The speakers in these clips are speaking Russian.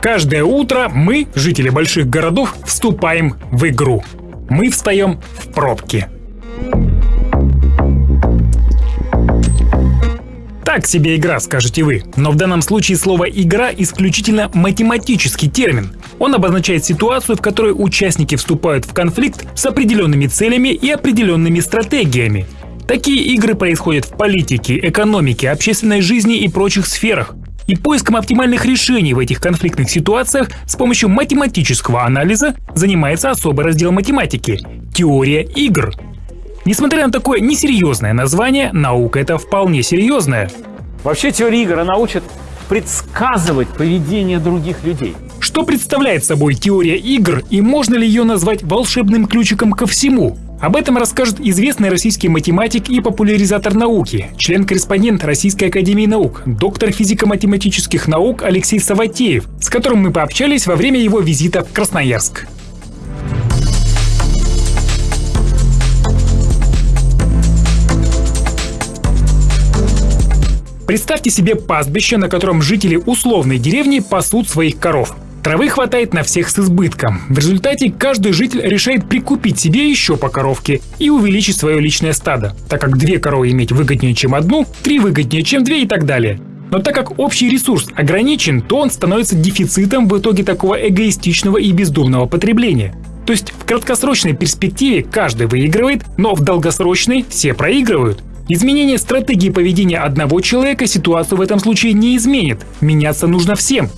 Каждое утро мы, жители больших городов, вступаем в игру. Мы встаем в пробки. Так себе игра, скажете вы. Но в данном случае слово «игра» исключительно математический термин. Он обозначает ситуацию, в которой участники вступают в конфликт с определенными целями и определенными стратегиями. Такие игры происходят в политике, экономике, общественной жизни и прочих сферах. И поиском оптимальных решений в этих конфликтных ситуациях с помощью математического анализа занимается особый раздел математики – теория игр. Несмотря на такое несерьезное название, наука это вполне серьезная. Вообще теория игр, она учит предсказывать поведение других людей. Что представляет собой теория игр и можно ли ее назвать волшебным ключиком ко всему? Об этом расскажет известный российский математик и популяризатор науки, член-корреспондент Российской Академии Наук, доктор физико-математических наук Алексей Саватеев, с которым мы пообщались во время его визита в Красноярск. Представьте себе пастбище, на котором жители условной деревни пасут своих коров. Травы хватает на всех с избытком. В результате каждый житель решает прикупить себе еще по коровке и увеличить свое личное стадо, так как две коровы иметь выгоднее, чем одну, три выгоднее, чем две и так далее. Но так как общий ресурс ограничен, то он становится дефицитом в итоге такого эгоистичного и бездумного потребления. То есть в краткосрочной перспективе каждый выигрывает, но в долгосрочной все проигрывают. Изменение стратегии поведения одного человека ситуацию в этом случае не изменит. Меняться нужно всем.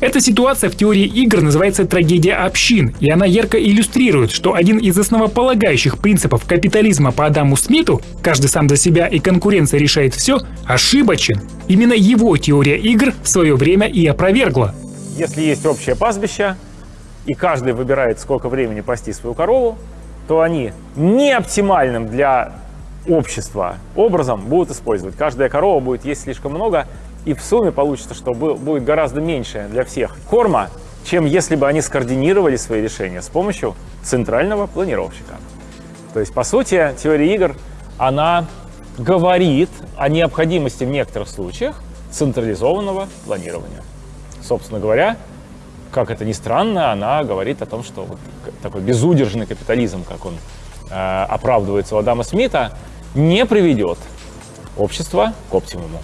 Эта ситуация в теории игр называется трагедия общин, и она ярко иллюстрирует, что один из основополагающих принципов капитализма по Адаму Смиту «каждый сам за себя и конкуренция решает все» ошибочен. Именно его теория игр в свое время и опровергла. Если есть общее пастбище, и каждый выбирает, сколько времени пасти свою корову, то они не оптимальным для общества образом будут использовать. Каждая корова будет есть слишком много, и в сумме получится, что будет гораздо меньше для всех корма, чем если бы они скоординировали свои решения с помощью центрального планировщика. То есть, по сути, теория игр, она говорит о необходимости в некоторых случаях централизованного планирования. Собственно говоря, как это ни странно, она говорит о том, что вот такой безудержный капитализм, как он э, оправдывается у Адама Смита, не приведет общество к оптимуму.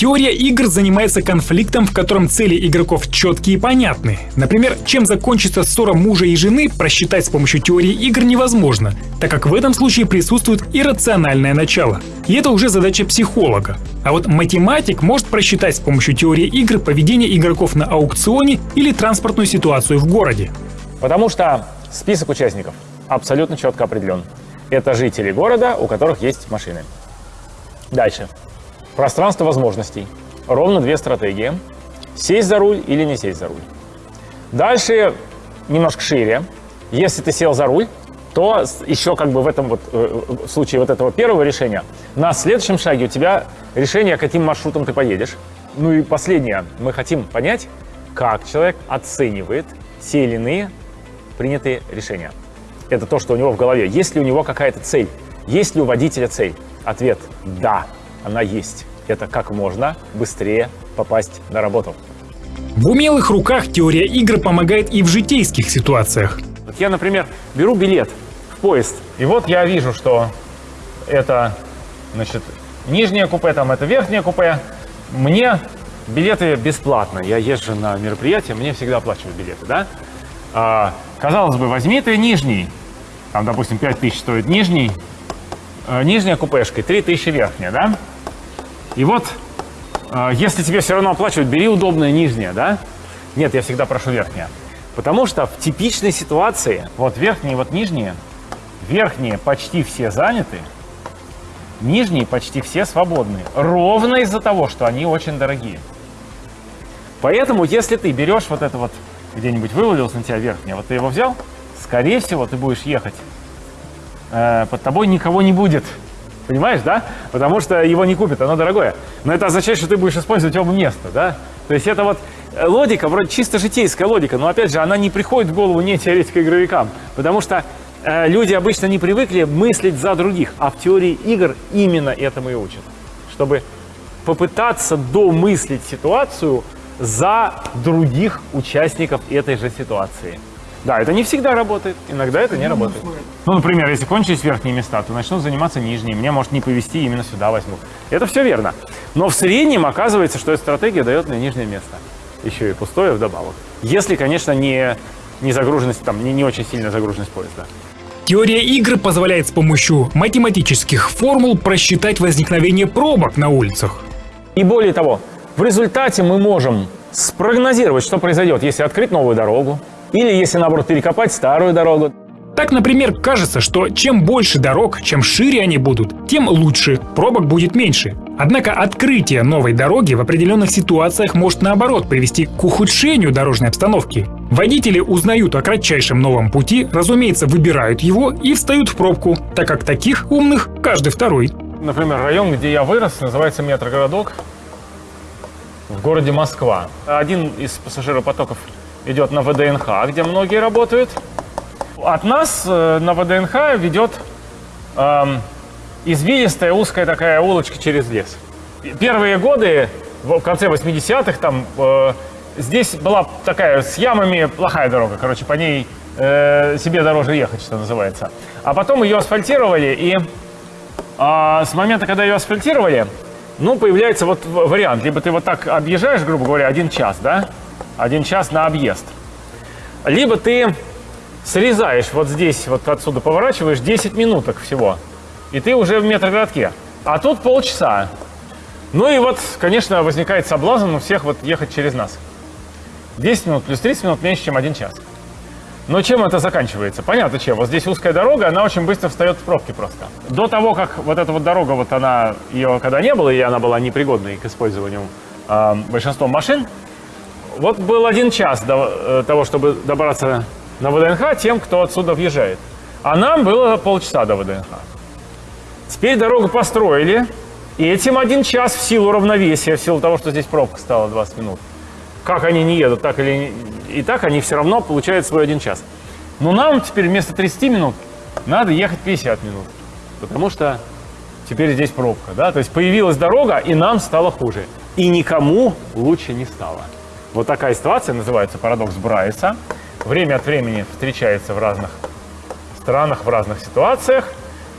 Теория игр занимается конфликтом, в котором цели игроков четкие и понятны. Например, чем закончится ссора мужа и жены, просчитать с помощью теории игр невозможно, так как в этом случае присутствует иррациональное начало. И это уже задача психолога. А вот математик может просчитать с помощью теории игр поведение игроков на аукционе или транспортную ситуацию в городе. Потому что список участников абсолютно четко определен. Это жители города, у которых есть машины. Дальше. Пространство возможностей. Ровно две стратегии. Сесть за руль или не сесть за руль. Дальше немножко шире. Если ты сел за руль, то еще как бы в этом вот э, в случае вот этого первого решения на следующем шаге у тебя решение, каким маршрутом ты поедешь. Ну и последнее. Мы хотим понять, как человек оценивает те или иные принятые решения. Это то, что у него в голове. Есть ли у него какая-то цель? Есть ли у водителя цель? Ответ – да она есть. Это как можно быстрее попасть на работу. В умелых руках теория игр помогает и в житейских ситуациях. Вот я, например, беру билет в поезд, и вот я вижу, что это, значит, нижнее купе, там это верхнее купе. Мне билеты бесплатно. Я езжу на мероприятие, мне всегда оплачивают билеты, да? А, казалось бы, возьми ты нижний. Там, допустим, 5 тысяч стоит нижний. А, нижняя купешка, 3 тысячи верхняя, да? И вот, э, если тебе все равно оплачивают, бери удобное нижнее, да? Нет, я всегда прошу верхнее. Потому что в типичной ситуации, вот верхние, вот нижние, верхние почти все заняты, нижние почти все свободны. Ровно из-за того, что они очень дорогие. Поэтому, если ты берешь вот это вот, где-нибудь вывалился на тебя верхнее, вот ты его взял, скорее всего, ты будешь ехать. Э, под тобой никого не будет. Понимаешь, да? Потому что его не купят, оно дорогое. Но это означает, что ты будешь использовать оба места, да? То есть это вот логика, вроде чисто житейская логика, но опять же, она не приходит в голову не теоретико-игровикам, потому что э, люди обычно не привыкли мыслить за других, а в теории игр именно этому и учат, чтобы попытаться домыслить ситуацию за других участников этой же ситуации. Да, это не всегда работает, иногда это не работает. Ну, например, если кончились верхние места, то начнут заниматься нижние. Мне может не повезти, именно сюда возьмут. Это все верно. Но в среднем оказывается, что эта стратегия дает мне нижнее место. Еще и пустое вдобавок. Если, конечно, не, не загруженность, там, не, не очень сильная загруженность поезда. Теория игры позволяет с помощью математических формул просчитать возникновение пробок на улицах. И более того, в результате мы можем спрогнозировать, что произойдет, если открыть новую дорогу, или если, наоборот, перекопать старую дорогу. Так, например, кажется, что чем больше дорог, чем шире они будут, тем лучше, пробок будет меньше. Однако открытие новой дороги в определенных ситуациях может наоборот привести к ухудшению дорожной обстановки. Водители узнают о кратчайшем новом пути, разумеется, выбирают его и встают в пробку, так как таких умных каждый второй. Например, район, где я вырос, называется Метрогородок в городе Москва. Один из пассажиропотоков идет на ВДНХ, где многие работают. От нас э, на ВДНХ ведет эм, извилистая узкая такая улочка через лес. Первые годы, в конце 80-х, там э, здесь была такая с ямами плохая дорога, короче, по ней э, себе дороже ехать, что называется. А потом ее асфальтировали, и э, с момента, когда ее асфальтировали, ну, появляется вот вариант. Либо ты вот так объезжаешь, грубо говоря, один час, да? Один час на объезд. Либо ты срезаешь вот здесь, вот отсюда поворачиваешь 10 минуток всего. И ты уже в метрогородке. А тут полчаса. Ну и вот, конечно, возникает соблазн у всех вот ехать через нас. 10 минут плюс 30 минут меньше, чем один час. Но чем это заканчивается? Понятно чем. Вот здесь узкая дорога, она очень быстро встает в пробки просто. До того, как вот эта вот дорога, вот она, ее когда не было, и она была непригодной к использованию э, большинством машин, вот был один час до э, того, чтобы добраться на ВДНХ тем, кто отсюда въезжает. А нам было полчаса до ВДНХ. Теперь дорогу построили, и этим один час в силу равновесия, в силу того, что здесь пробка стала 20 минут. Как они не едут, так или и так они все равно получают свой один час. Но нам теперь вместо 30 минут надо ехать 50 минут, потому что теперь здесь пробка, да, то есть появилась дорога, и нам стало хуже, и никому лучше не стало. Вот такая ситуация называется парадокс Брайса. Время от времени встречается в разных странах, в разных ситуациях.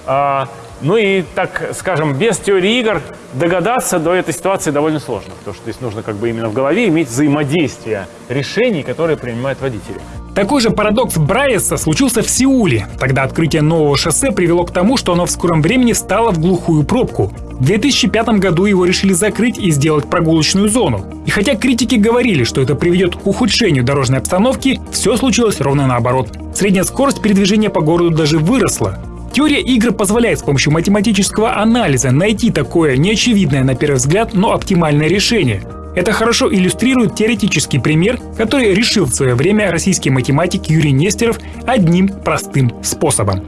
А, ну и, так скажем, без теории игр догадаться до этой ситуации довольно сложно, потому что здесь нужно как бы именно в голове иметь взаимодействие решений, которые принимают водители. Такой же парадокс Брайеса случился в Сеуле. Тогда открытие нового шоссе привело к тому, что оно в скором времени стало в глухую пробку. В 2005 году его решили закрыть и сделать прогулочную зону. И хотя критики говорили, что это приведет к ухудшению дорожной обстановки, все случилось ровно наоборот. Средняя скорость передвижения по городу даже выросла. Теория игр позволяет с помощью математического анализа найти такое неочевидное на первый взгляд, но оптимальное решение. Это хорошо иллюстрирует теоретический пример, который решил в свое время российский математик Юрий Нестеров одним простым способом.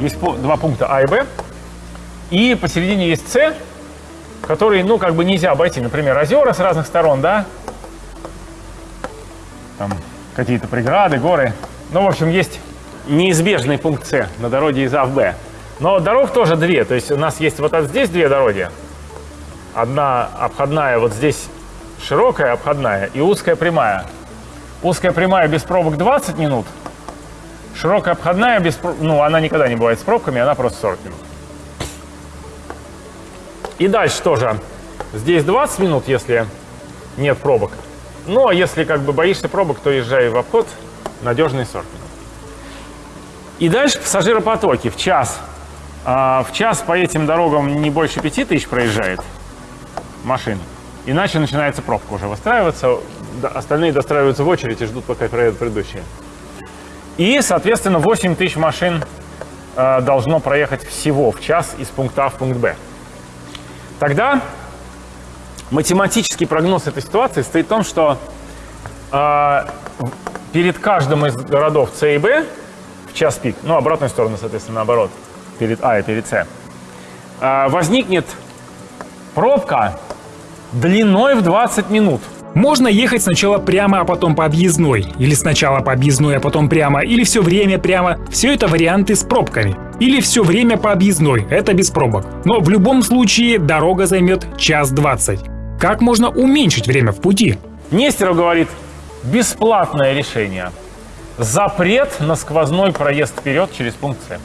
Есть два пункта А и Б, и посередине есть С, который, ну, как бы нельзя обойти. Например, озера с разных сторон, да? Там какие-то преграды, горы. Ну, в общем, есть неизбежный пункт С на дороге из А в Б. Но дорог тоже две. То есть у нас есть вот здесь две дороги. Одна обходная вот здесь широкая обходная и узкая прямая. Узкая прямая без пробок 20 минут. Широкая обходная без ну она никогда не бывает с пробками, она просто 40 минут. И дальше тоже. Здесь 20 минут, если нет пробок. Но если как бы боишься пробок, то езжай в обход, надежный 40 минут. И дальше пассажиропотоки в час. А, в час по этим дорогам не больше 5 тысяч проезжает машин. Иначе начинается пробка уже выстраиваться. Остальные достраиваются в очередь и ждут, пока проедут предыдущие. И, соответственно, 8 тысяч машин э, должно проехать всего в час из пункта А в пункт Б. Тогда математический прогноз этой ситуации стоит в том, что э, перед каждым из городов С и Б в час пик, ну, обратную сторону, соответственно, наоборот, перед А и перед С, э, возникнет пробка длиной в 20 минут. Можно ехать сначала прямо, а потом по объездной. Или сначала по объездной, а потом прямо. Или все время прямо. Все это варианты с пробками. Или все время по объездной. Это без пробок. Но в любом случае дорога займет час двадцать. Как можно уменьшить время в пути? Нестеров говорит, бесплатное решение. Запрет на сквозной проезд вперед через пункт С.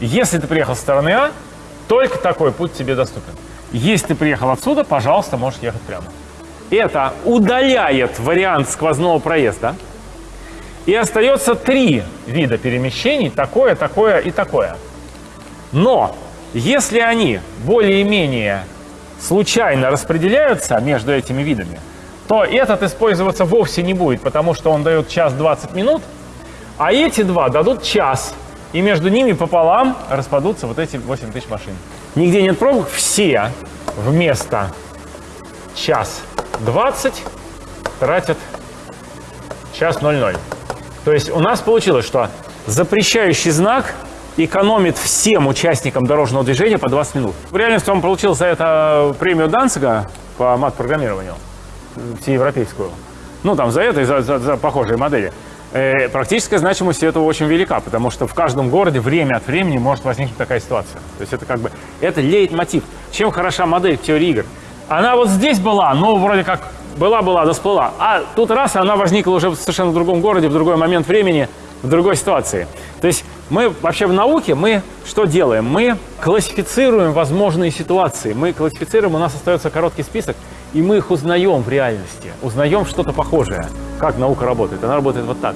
Если ты приехал со стороны А, только такой путь тебе доступен. Если ты приехал отсюда, пожалуйста, можешь ехать прямо. Это удаляет вариант сквозного проезда. И остается три вида перемещений, такое, такое и такое. Но если они более-менее случайно распределяются между этими видами, то этот использоваться вовсе не будет, потому что он дает час 20 минут, а эти два дадут час, и между ними пополам распадутся вот эти 8 тысяч машин. Нигде нет пробок, все вместо час 20 тратят час 00. То есть у нас получилось, что запрещающий знак экономит всем участникам дорожного движения по 20 минут. В реальности он получил за это премию Данцига по мат-программированию, всеевропейскую. Ну, там за это и за, за, за похожие модели. Э, практическая значимость этого очень велика, потому что в каждом городе время от времени может возникнуть такая ситуация. То есть это как бы, это лейтмотив. Чем хороша модель теории игр? Она вот здесь была, но вроде как была-была, да всплыла. А тут раз, она возникла уже в совершенно другом городе, в другой момент времени, в другой ситуации. То есть мы вообще в науке, мы что делаем? Мы классифицируем возможные ситуации. Мы классифицируем, у нас остается короткий список, и мы их узнаем в реальности, узнаем что-то похожее. Как наука работает? Она работает вот так.